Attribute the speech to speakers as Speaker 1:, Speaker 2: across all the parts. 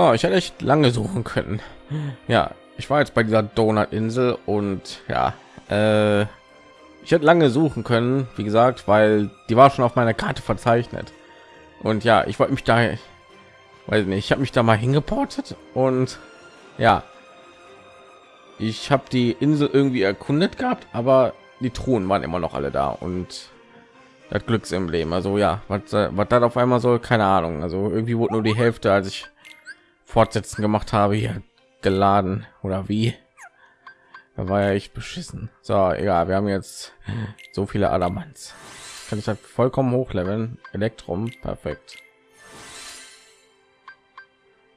Speaker 1: Ja, ich hätte echt lange suchen können. Ja, ich war jetzt bei dieser Donut-Insel und ja, äh, ich hätte lange suchen können, wie gesagt, weil die war schon auf meiner Karte verzeichnet. Und ja, ich wollte mich da, weiß nicht, ich habe mich da mal hingeportet und ja, ich habe die Insel irgendwie erkundet gehabt, aber die Truhen waren immer noch alle da und das Glücksemblem. Also ja, was, was dann auf einmal soll, keine Ahnung. Also irgendwie wurde nur die Hälfte, als ich Fortsetzen gemacht habe, hier geladen oder wie. Da war ja echt beschissen. So, egal, wir haben jetzt so viele Adamants. Kann ich halt vollkommen hochleveln. Elektrum, perfekt.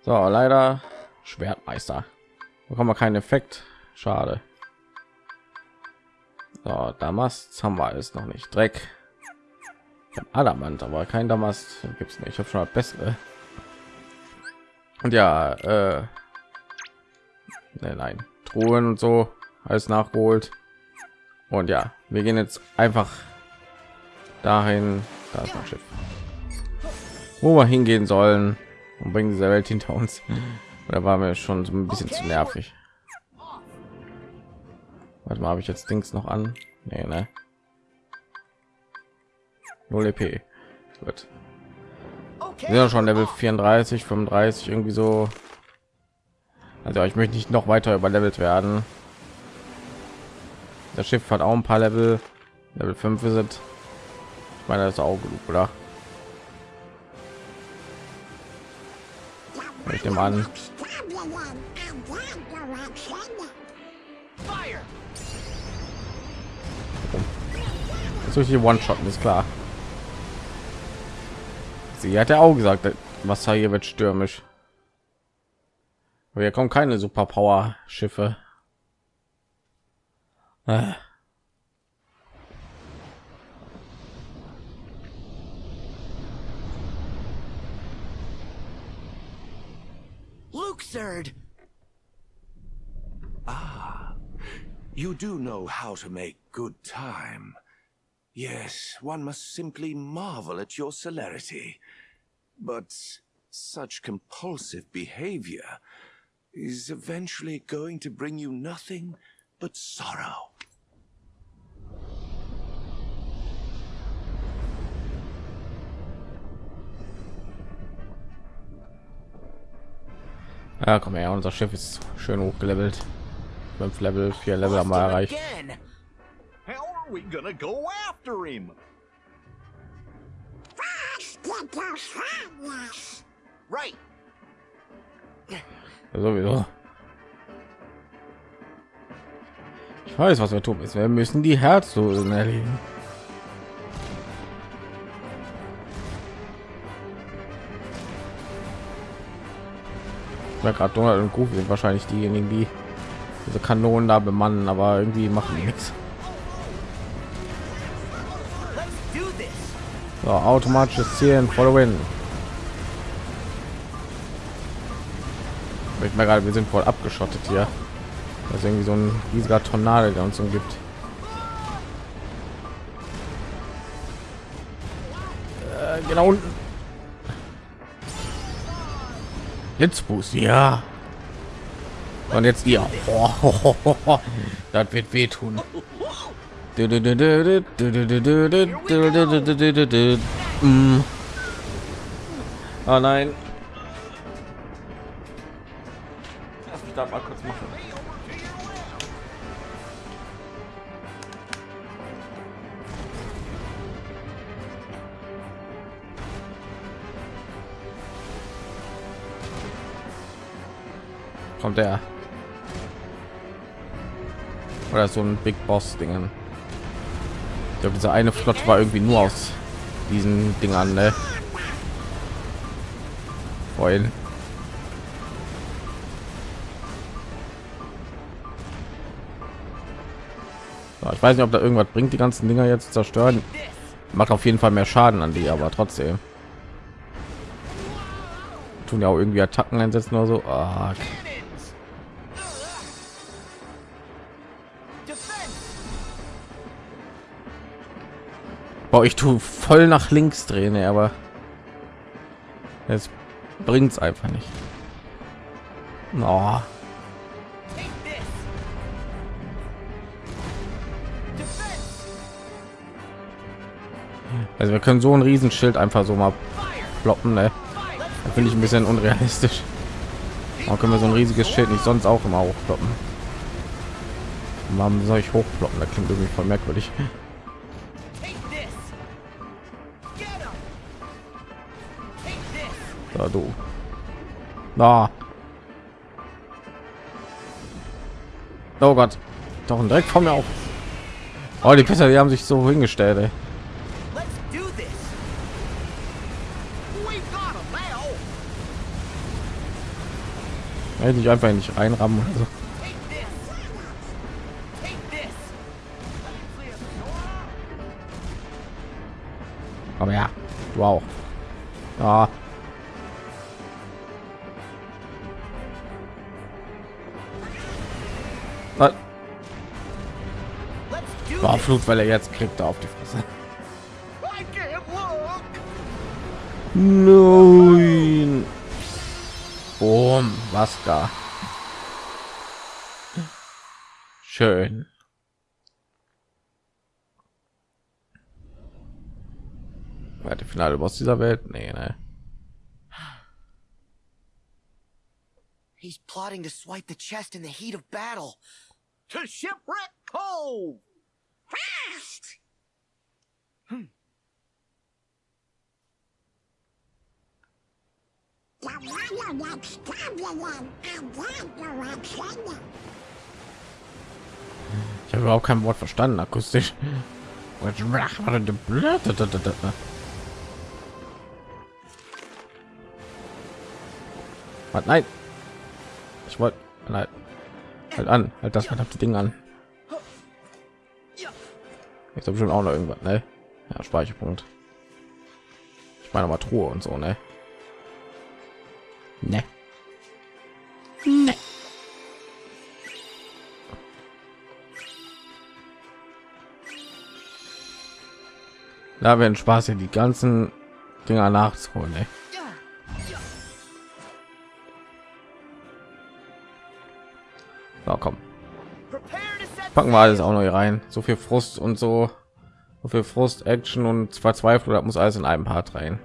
Speaker 1: So, leider Schwertmeister. Bekommen wir keinen Effekt. Schade. So, Damast haben wir alles noch nicht. Dreck. Adamant, aber kein gibt es nicht. Ich habe schon Bessere. Und ja, äh, nein, nein, Truhen und so alles nachgeholt. Und ja, wir gehen jetzt einfach dahin. Da ist mein Schiff. Wo wir hingehen sollen und bringen diese Welt hinter uns. Da war mir schon so ein bisschen zu nervig. Warte mal, habe ich jetzt Dings noch an? Nee, ne? 0 EP. Gut. Sind schon Level 34, 35 irgendwie so. Also ich möchte nicht noch weiter überlevelt werden. Das Schiff hat auch ein paar Level. Level 5 sind. Ich meine, das ist auch genug, oder? Ich nehme an. Solche One-Shot ist klar. Sie hat ja auch gesagt, Wasser hier wird stürmisch. Hier kommen keine Superpower-Schiffe. Ah.
Speaker 2: Luxord! Ah, you do know how to make good time. Yes, one must simply marvel at your celerity. But such compulsive behavior is eventually going to bring you nothing but sorrow.
Speaker 1: Ja, komm her, unser Schiff ist schön hochgelevelt. Fünf Level, vier Level haben wir erreicht.
Speaker 3: Are we gonna go after him?
Speaker 2: Right.
Speaker 1: Sowieso. Ich weiß, was wir tun müssen. Wir müssen die Herzlosen erledigen. Ja, gerade Donald und Goofy sind wahrscheinlich diejenigen, die diese Kanonen da bemannen, aber irgendwie machen die nichts. So, automatisches Zielen, voll win. Ich mir gerade, wir sind voll abgeschottet hier. Das ist irgendwie so ein riesiger Tornado, der uns umgibt. Äh, genau unten. Jetzt Boost, ja. Und jetzt ihr. Oh, oh, oh. Das wird wehtun. Oh nein. Lass mich da mal kurz machen. Kommt der? Oder so ein Big Boss Dingen. Glaube, diese eine Flotte war irgendwie nur aus diesen Dingern, ne? Vorhin. So, ich weiß nicht, ob da irgendwas bringt, die ganzen Dinger jetzt zerstören. Macht auf jeden Fall mehr Schaden an die, aber trotzdem. Tun ja auch irgendwie Attacken einsetzen oder so. Ah, okay. Boah, ich tue voll nach links drehen, aber es bringt es einfach nicht. Oh. Also wir können so ein Riesenschild einfach so mal ploppen, ne? Finde ich ein bisschen unrealistisch. Warum können wir so ein riesiges Schild nicht sonst auch immer hochploppen? Warum soll ich hochploppen? Das klingt irgendwie voll merkwürdig. Da du. Da. Oh Gott. Doch ein direkt vor mir auf. Oh, die Pisser, die haben sich so hingestellt, ey.
Speaker 3: Now.
Speaker 1: Hätte ich einfach nicht reinrammen oder so. Aber ja, du auch. War
Speaker 4: this.
Speaker 1: Flutwelle jetzt kriegt er auf die Fresse. Nein. Boom, was da? Schön. Wer der finale Boss dieser Welt? Nee, ne.
Speaker 4: He's plotting to swipe the chest in the heat of battle.
Speaker 3: To Shipwreck Cove. Fast.
Speaker 1: Ich habe überhaupt kein Wort verstanden, akustisch. Was? Nein. Ich wollte. Nein. Halt an. Halt das verdammte Ding an. Jetzt habe schon auch noch irgendwas, ne? Ja, Speicherpunkt. Ich meine mal Truhe und so, ne? Ne. Ne. Da werden Spaß hier die ganzen Dinger nachzuholen, ey. So, komm. Packen wir alles auch noch hier rein. So viel Frust und so. So viel Frust, Action und Verzweiflung, das muss alles in einem Part rein.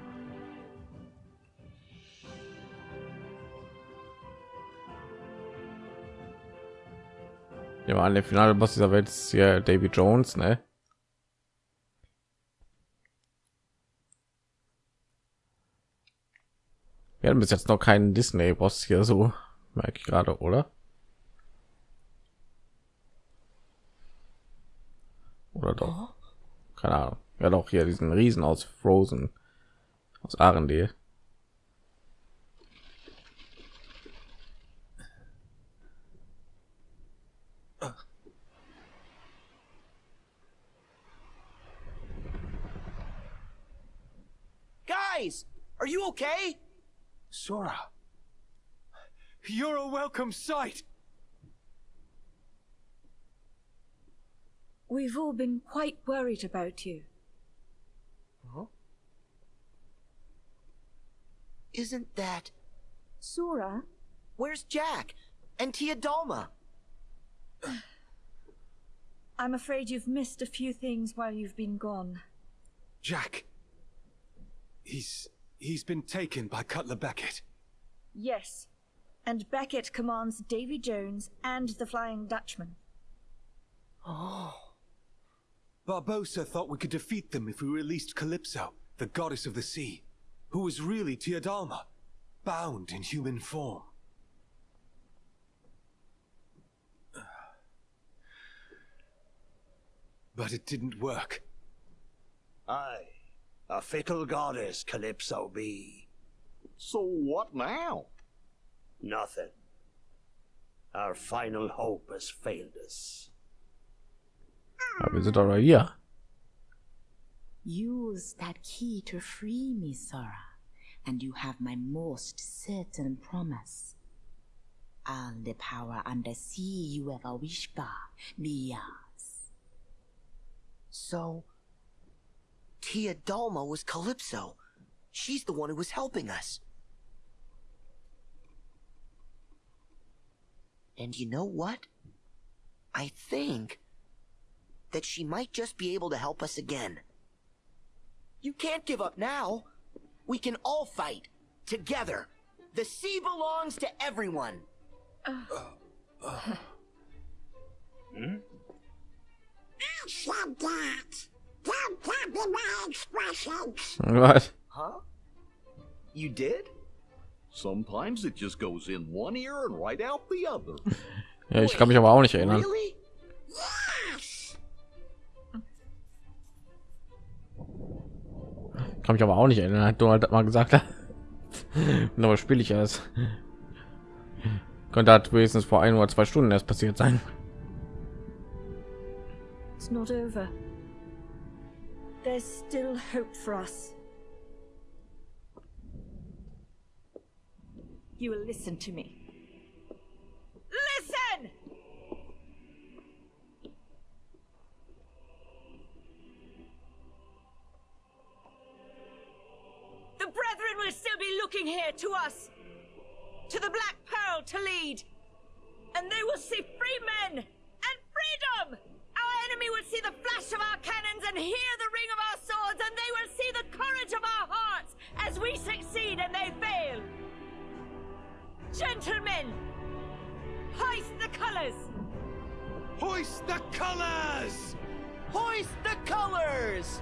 Speaker 1: Ja, an der finale Boss dieser Welt ist hier David Jones, ne? Wir haben bis jetzt noch keinen Disney-Boss hier so, merke ich gerade, oder? Oder doch? Keine Ahnung. Ja, doch hier diesen Riesen aus Frozen, aus Arendelle.
Speaker 4: Guys, are you okay?
Speaker 5: Sora, you're a welcome sight.
Speaker 6: We've all been quite worried about you.
Speaker 4: Isn't that
Speaker 6: Sora,
Speaker 4: where's Jack and Tia Dalma?
Speaker 6: I'm afraid you've missed a few things while you've been gone.
Speaker 5: Jack. He's he's been taken by Cutler Beckett.
Speaker 6: Yes, and Beckett commands Davy Jones and the Flying Dutchman. Oh.
Speaker 5: Barbosa thought we could defeat them if we released Calypso, the goddess of the sea, who was really Teodalma, bound in human form. But it didn't work.
Speaker 7: Aye, a fickle goddess Calypso be.
Speaker 3: So what now?
Speaker 7: Nothing. Our final hope has failed us.
Speaker 1: Ja, wir sind doch noch hier.
Speaker 8: Use that key to free me, Sora, and you have my most certain promise. All the power under sea you ever wish for be yours.
Speaker 4: So, Tia Dalma was Calypso. She's the one who was helping us. And you know what? I think that she might just be able to help us again. You can't give up now. We can all fight together. The sea belongs to everyone.
Speaker 9: I said that. Don't copy my expressions.
Speaker 1: Was?
Speaker 4: Huh? You did?
Speaker 3: Sometimes it just goes in one ear and right out the other.
Speaker 1: Ja, ich kann mich aber auch nicht erinnern.
Speaker 4: Really?
Speaker 9: Yes.
Speaker 1: Kann mich aber auch nicht erinnern. Hat Donald mal gesagt. aber spiele ich es. Könnte hat wenigstens vor ein oder zwei Stunden erst passiert sein.
Speaker 6: It's not over. There's still hope for us. You will listen to me. Brethren will still be looking here to us, to the Black Pearl to lead, and they will see free men and freedom! Our enemy will see the flash of our cannons and hear the ring of our swords, and they will see the courage of our hearts as we succeed and they fail. Gentlemen, hoist the colors!
Speaker 5: Hoist the colors!
Speaker 4: Hoist the colors!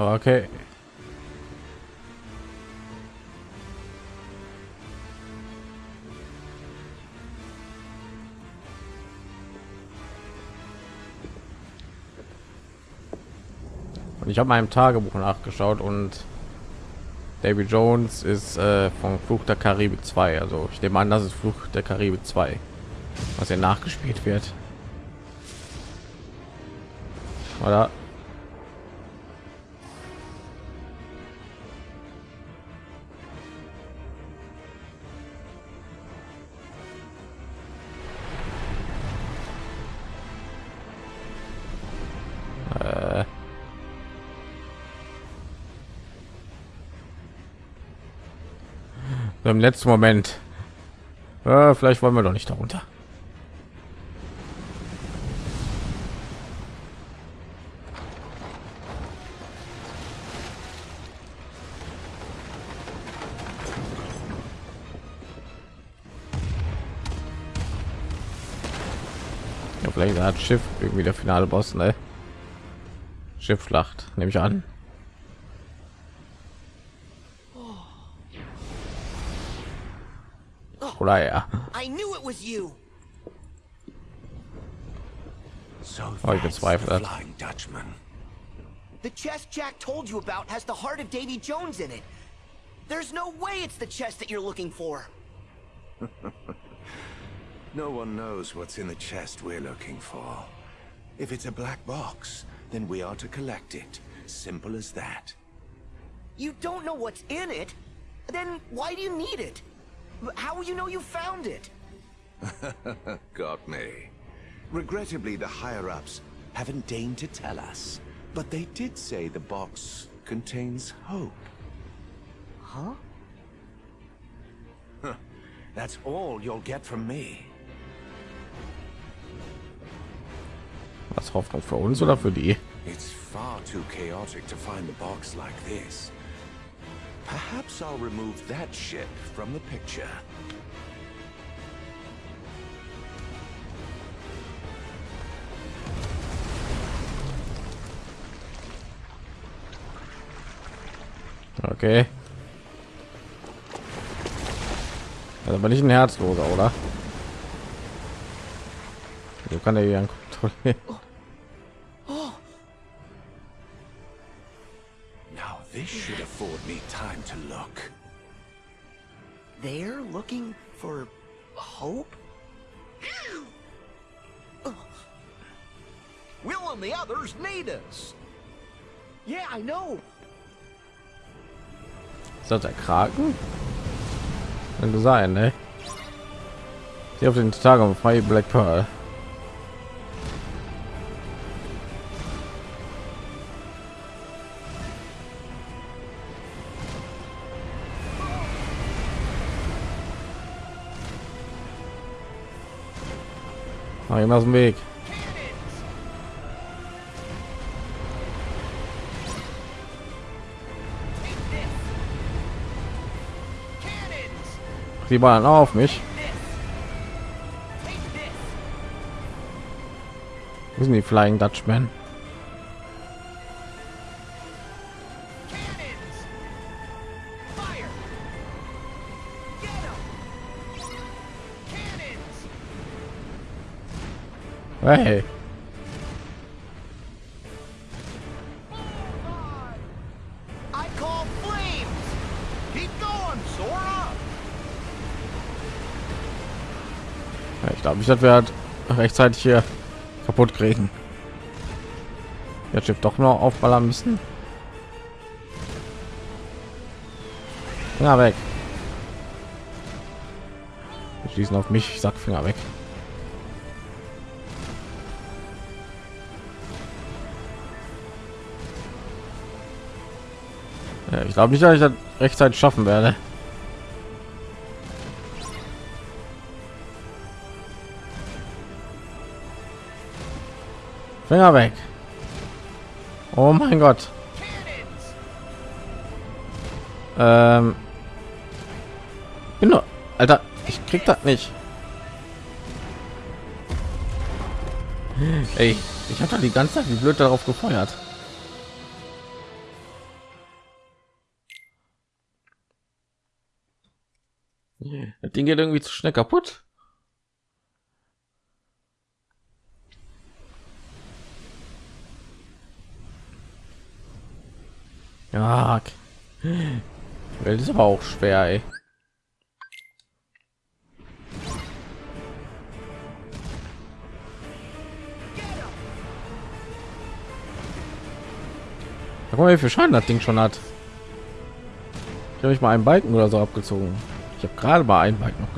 Speaker 1: Okay. Und ich habe meinem Tagebuch nachgeschaut und David Jones ist äh, von Fluch der Karibik 2. Also ich nehme an, das ist Fluch der Karibik 2, was hier nachgespielt wird. Oder? Im letzten Moment. Äh, vielleicht wollen wir doch nicht darunter. Ja, vielleicht hat Schiff irgendwie der finale Boss, ne? Schiffschlacht, nehme ich an. Oder ja.
Speaker 4: I knew it was you!
Speaker 2: So
Speaker 1: Oh, ich
Speaker 2: that's the
Speaker 1: bezweifle das.
Speaker 2: Flying Dutchman.
Speaker 4: The chest Jack told you about has the heart of Davy Jones in it. There's no way it's the chest that you're looking for.
Speaker 2: No one knows what's in the chest we're looking for. If it's a black box, then we are to collect it. Simple as that.
Speaker 4: You don't know what's in it? Then why do you need it? How will you know you found it?
Speaker 2: Got me. Regrettably, the higher-ups haven't deigned to tell us. But they did say the box contains hope.
Speaker 4: Huh?
Speaker 2: That's all you'll get from me.
Speaker 1: Was Hoffnung für uns oder für die?
Speaker 2: It's far too chaotic to find the box like this. Perhaps I'll remove that ship from the picture.
Speaker 1: Okay. Also aber nicht ein Herzloser, oder? So kann er hier kontrollieren.
Speaker 4: They're looking for hope?
Speaker 3: Will and the others need us.
Speaker 4: Yeah, I know.
Speaker 1: Ist das der Kraken? Könnte sein, ne? Sie auf den Tag um frei Black Pearl. Mach ihn aus dem Weg. Die waren auf mich. Wo sind die Flying Dutchman? Hey. Ich glaube, ich dass wir rechtzeitig hier kaputt kriegen. Jetzt Schiff doch noch aufballern müssen. Finger weg. Die schießen auf mich. Ich sag Finger weg. Ja, ich glaube nicht, dass ich das rechtzeitig schaffen werde. Finger weg. Oh mein Gott. Ähm. Bin nur, Alter, ich krieg das nicht. Ey, ich habe da die ganze Zeit wie blöd darauf gefeuert. Das Ding geht irgendwie zu schnell kaputt. Ja, Welt ist aber auch schwer, ey. Guck mal, wie viel Schaden das Ding schon hat. Ich habe ich mal einen Balken oder so abgezogen. Ich habe gerade mal einen Balken noch!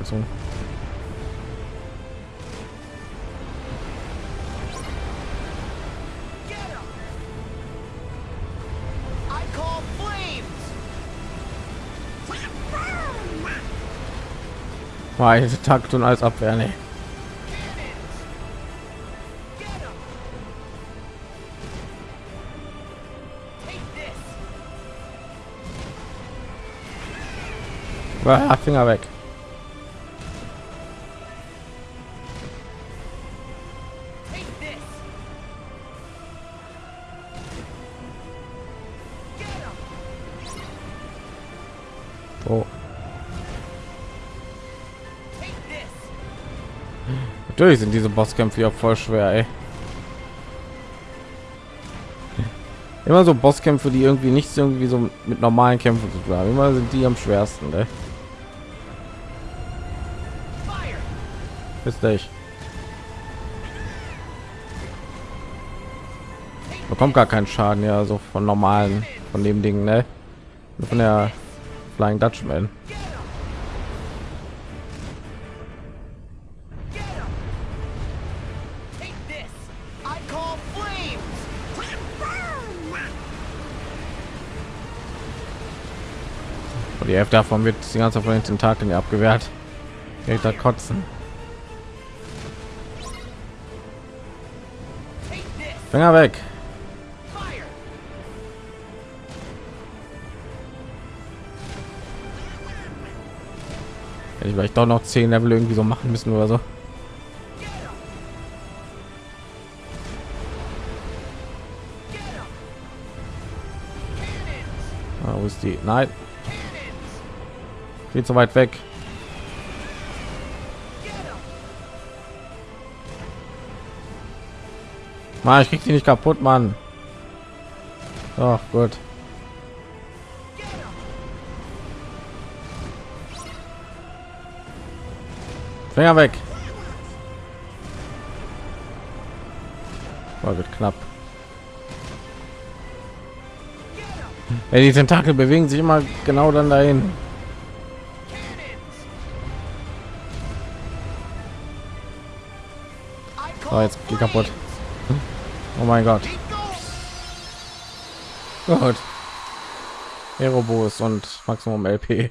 Speaker 1: Mal diese Takt und alles abwehren, ey. Ah, Finger weg. Oh. Natürlich sind diese Bosskämpfe ja voll schwer, ey. Immer so Bosskämpfe, die irgendwie nichts irgendwie so mit normalen Kämpfen zu tun haben. Immer sind die am schwersten, ey. Bis dich. Bekommt gar keinen Schaden, ja, so von normalen, von dem Ding, ne? Von der Flying Dutchman. Die Hälfte davon wird die ganze Zeit von den Tentakeln abgewehrt. Ich da kotzen. Finger weg. Hätte ich vielleicht doch noch zehn Level irgendwie so machen müssen oder so. Ah, wo ist die? Nein. Viel zu weit weg. Mann, ich krieg die nicht kaputt, Mann. Ach gut. Finger weg. War wird knapp. Ja, die Tentakel bewegen sich immer genau dann dahin. So, jetzt geht kaputt. Oh mein Gott. God, Aerobus und Maximum LP.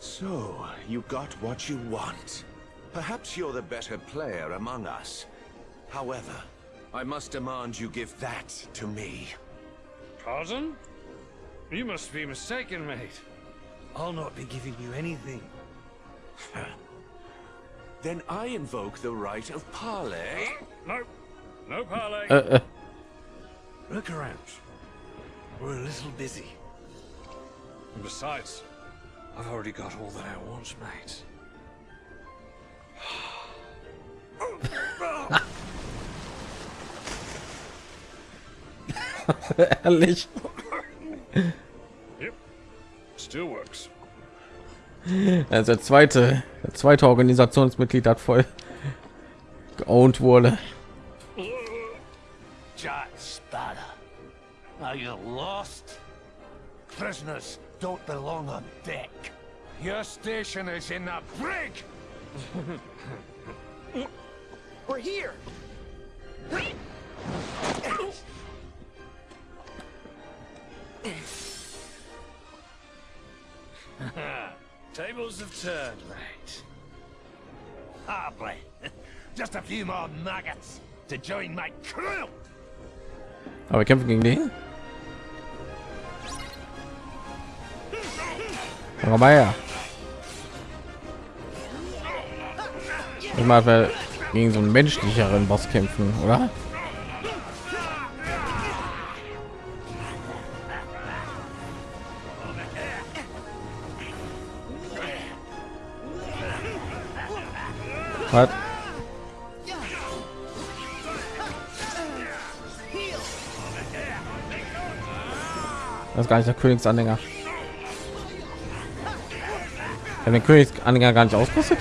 Speaker 2: So, you got what you want. Perhaps you're the better player among us. However, I must demand you give that to me.
Speaker 10: Pardon? You must be mistaken, mate. I'll not be giving you anything.
Speaker 2: then I invoke the right of parley.
Speaker 10: Uh, no, no parley.
Speaker 1: Äh, äh.
Speaker 10: Look around. We're a little busy. And besides, I've already got all that I want, mate.
Speaker 1: Ehrlich.
Speaker 10: Yep. Still works.
Speaker 1: Also der zweite, der zweite Organisationsmitglied hat voll geowned wurde.
Speaker 7: Jack Sparrow, are you lost? Prisoners don't belong on deck. Your station is in the brig!
Speaker 4: We're here!
Speaker 10: Tables have turned, mate.
Speaker 7: Hardly. Just a few more maggots to join my crew!
Speaker 1: Aber wir kämpfen gegen den. Komm mal her. Ich wir gegen so einen menschlicheren Boss kämpfen, oder? Das ist gar nicht der Königsanhänger. Ja, den Königsanhänger gar nicht ausgerüstet.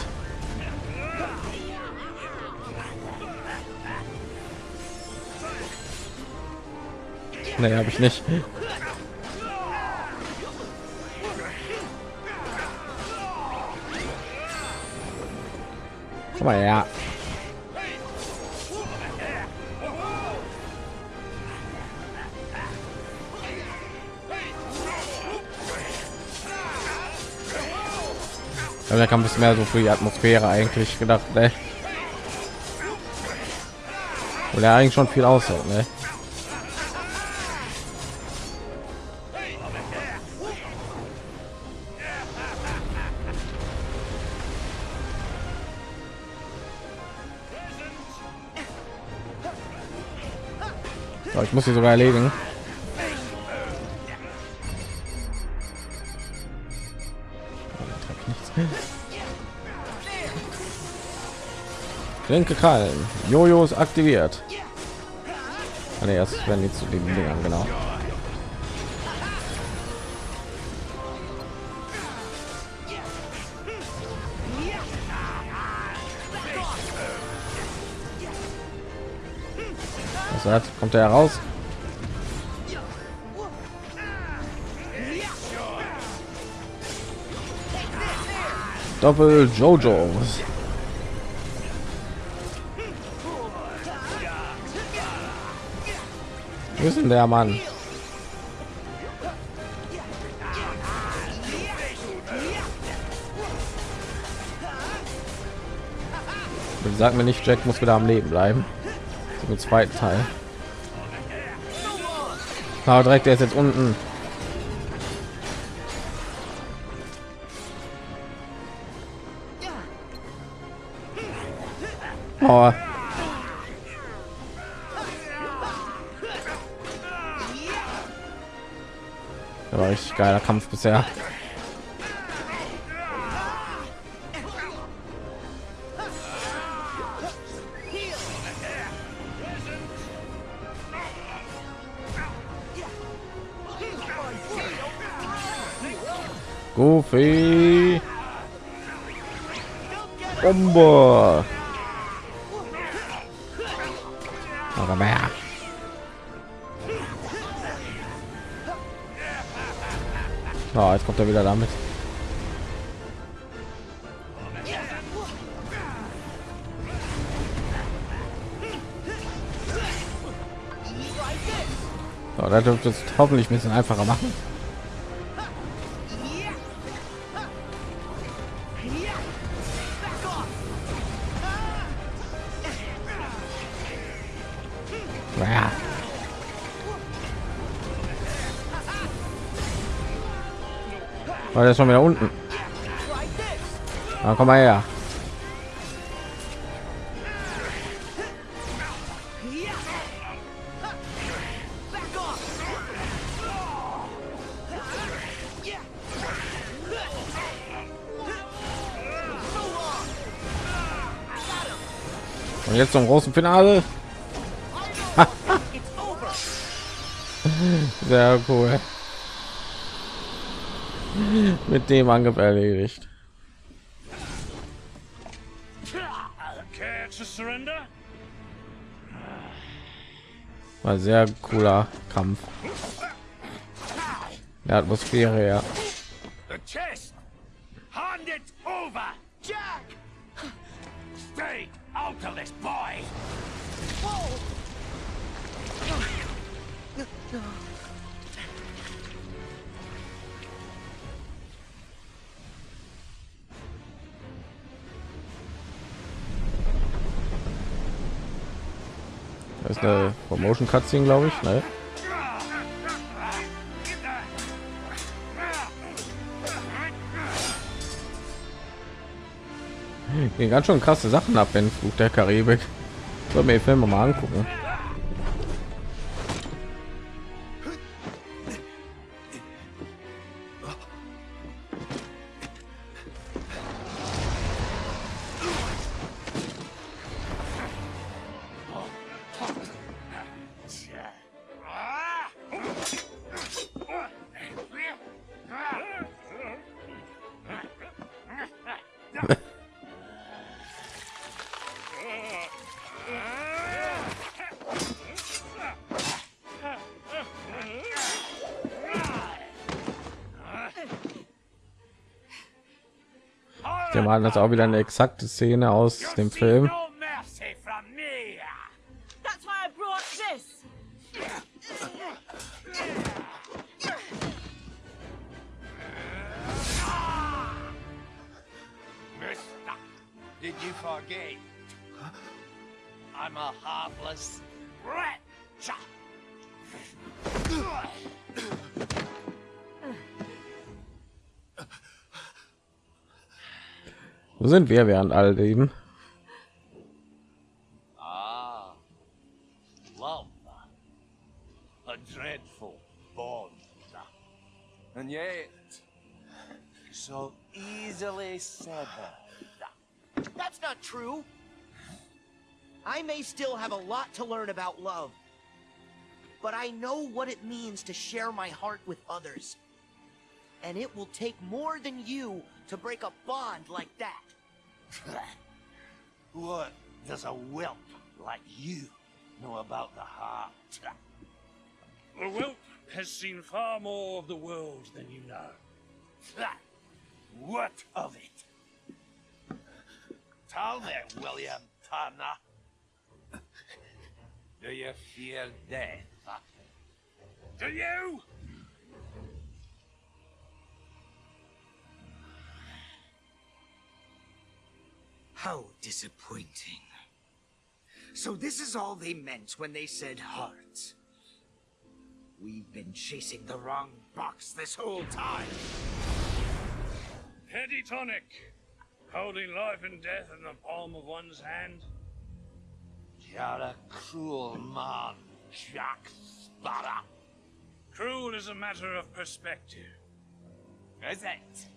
Speaker 1: Nee, habe ich nicht. Komm mal her. Ja, da kam ein bisschen mehr so für die Atmosphäre eigentlich gedacht, ne? Oder eigentlich schon viel aushält, ne? So, ich muss sie sogar erledigen. Klinke krallen. Jojo ist aktiviert. Ah, erst werden die zu den Dingern, genau. Was hat? Kommt er heraus? Doppel Jojos. Ist denn der Mann? Sag mir nicht, Jack muss wieder am Leben bleiben. Im zweiten Teil. Aber direkt, der ist jetzt unten. Oh. Richtig geiler Kampf bisher. Goofy. Bombe. Mehr. Oh, jetzt kommt er wieder damit. So, da dürfte es hoffentlich ein bisschen einfacher machen. War der schon wieder unten? Na, komm mal her. Und jetzt zum großen Finale. Sehr cool. Mit dem Angriff erledigt. War sehr cooler Kampf. Der Atmosphäre, ja. Eine Promotion Cutscene, glaube ich. Ne? Gehen ganz schön krasse Sachen ab in Flug der Karibik. Soll mir Filme mal angucken. Mal das auch wieder eine exakte Szene aus dem Film. Sind wir während all dem?
Speaker 7: Ah, love. A dreadful bond. And yet, so easily severed.
Speaker 4: That's not true. I may still have a lot to learn about love. But I know what it means to share my heart with others. And it will take more than you to break a bond like that.
Speaker 7: What does a whelp like you know about the heart?
Speaker 10: The whelp has seen far more of the world than you know.
Speaker 7: What of it? Tell me, William Turner. Do you fear death?
Speaker 10: Do you?
Speaker 11: How disappointing. So this is all they meant when they said hearts. We've been chasing the wrong box this whole time.
Speaker 10: Petty tonic. Holding life and death in the palm of one's hand.
Speaker 7: You're a cruel man, Jack Sparrow.
Speaker 10: Cruel is a matter of perspective.
Speaker 7: Is it?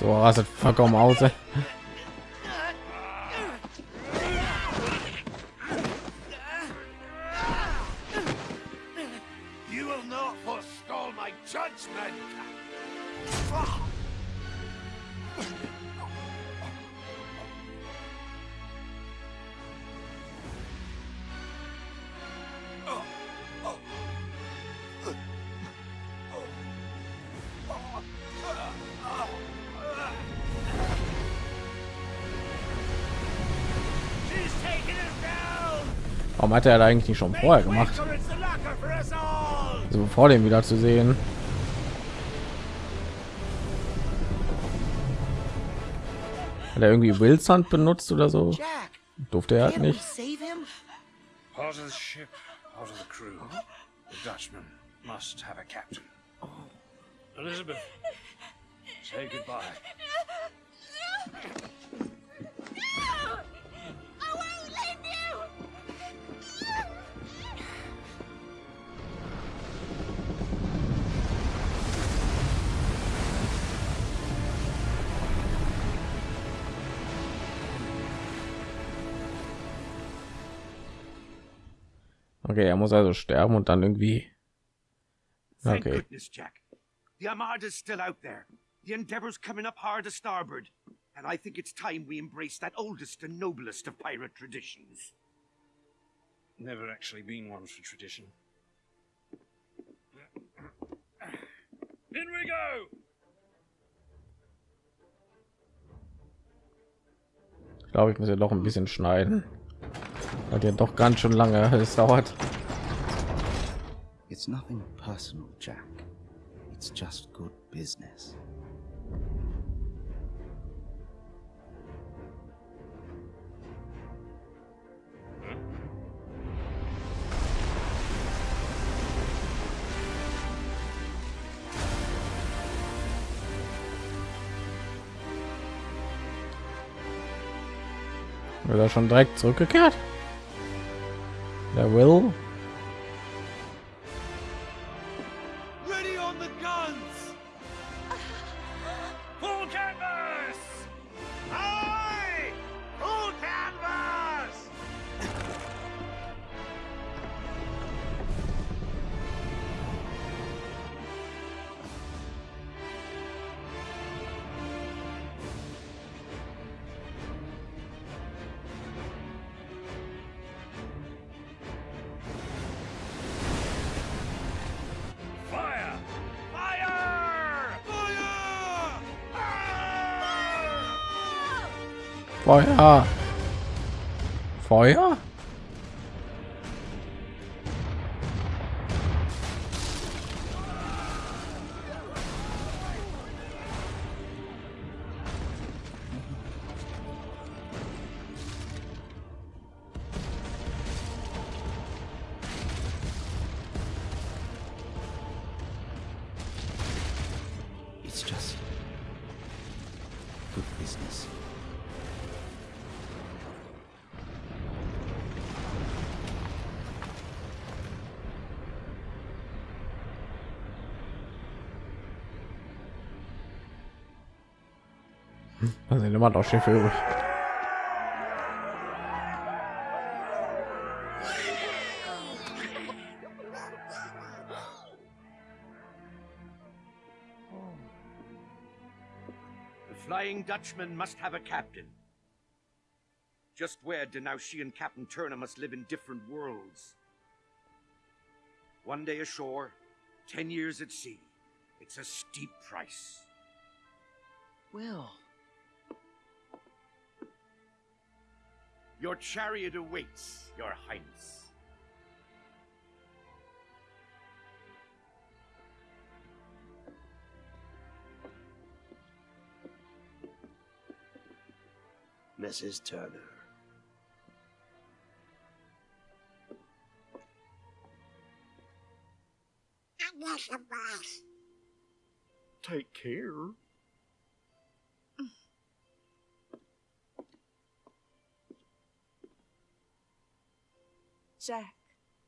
Speaker 1: So rastet vollkommen aus. Warum hat er da eigentlich nicht schon vorher gemacht?
Speaker 7: All.
Speaker 1: Also vor dem wieder zu sehen. Hat er irgendwie Wilson benutzt oder so? Durfte er halt nicht.
Speaker 4: save him?
Speaker 10: Part
Speaker 1: Okay, er muss also sterben und dann irgendwie. Okay.
Speaker 12: goodness, Jack. The Armada's still out there. The Endeavor's coming up hard to starboard. And I think it's time we embrace that oldest and noblest of pirate traditions.
Speaker 10: Never actually been one for tradition. In we go!
Speaker 1: Ich glaube, ich muss ja doch ein bisschen schneiden. Hat ja doch ganz schön lange es dauert.
Speaker 13: It's nothing personal, Jack. It's just good business.
Speaker 1: Wird er schon direkt zurückgekehrt? Der Will. Feuer. Feuer? Da sind immer noch Schiffe übrig.
Speaker 12: The Flying Dutchman must have a captain. Just where Now she and Captain Turner must live in different worlds. One day ashore, ten years at sea. It's a steep price.
Speaker 4: Will.
Speaker 12: Your chariot awaits, Your Highness.
Speaker 14: Mrs. Turner.
Speaker 9: I'm not the boss.
Speaker 14: Take care.
Speaker 6: Jack.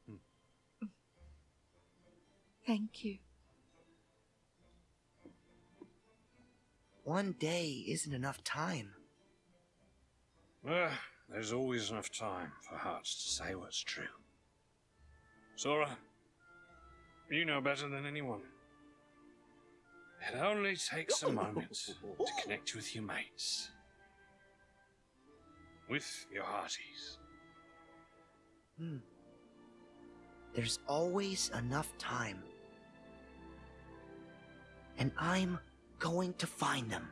Speaker 6: Hmm. Thank you.
Speaker 4: One day isn't enough time.
Speaker 10: Well, there's always enough time for hearts to say what's true. Sora, you know better than anyone. It only takes a moment to connect with your mates. With your hearties.
Speaker 4: Hmm. There's always enough time. And I'm going to find them.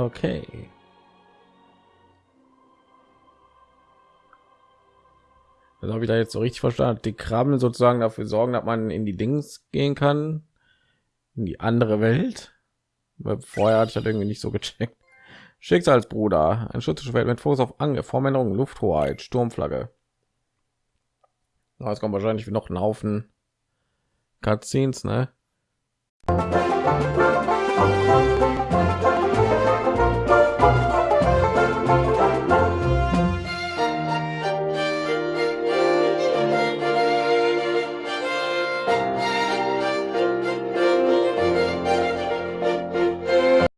Speaker 1: Okay. Also habe ich da jetzt so richtig verstanden. Die Krabben sozusagen dafür sorgen, dass man in die Dings gehen kann, in die andere Welt. Weil vorher hatte ich das irgendwie nicht so gecheckt. Schicksalsbruder, ein Schutzschwert mit Fokus auf Angriff, Formänderung, Lufthoheit, Sturmflagge. Es kommt wahrscheinlich noch ein Haufen Cutscenes, ne?